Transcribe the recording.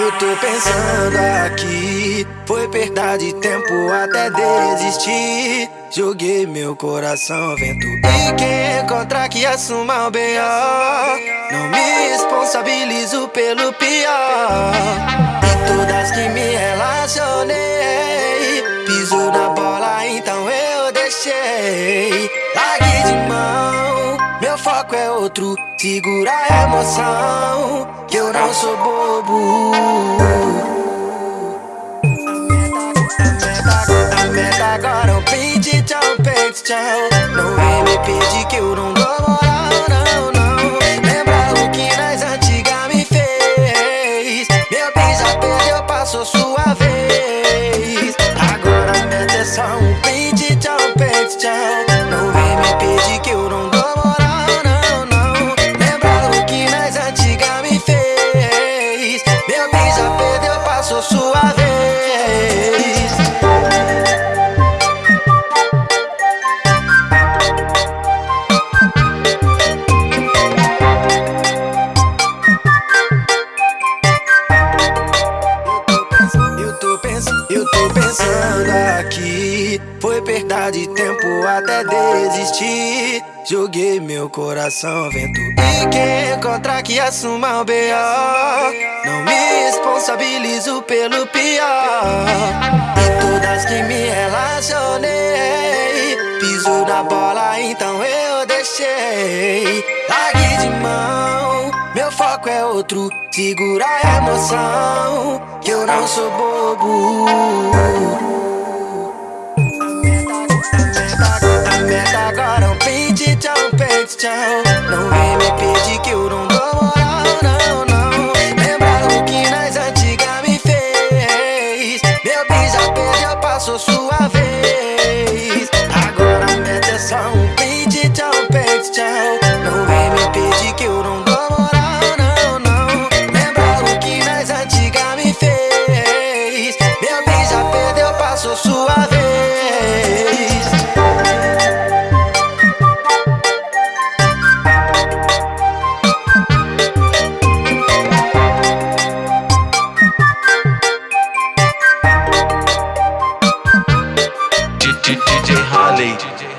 Eu tô pensando aqui, foi perda de tempo até desistir. Joguei meu coração ao vento. E quem encontrar que assuma o B.O. Não me responsabilizo pelo pior. E todas que me relacionei, piso na foco é outro. Segura a emoção, que eu não sou bobo. A meta agora é o print, tchau, peito, tchau. Não vem me pedir que eu não dou moral, não, não. Lembra o que nós antiga me fez? Meu bem já perdeu, passou sua vez. Agora a meta é só um Foi perda de tempo até desistir. Joguei meu coração ao vento. E quem encontrar que assuma o B.O. Não me responsabilizo pelo pior. E todas que me relacionei. Piso na bola, então eu deixei. Largue de mão, meu foco é outro. Segura a emoção, que eu não sou bobo. A lady.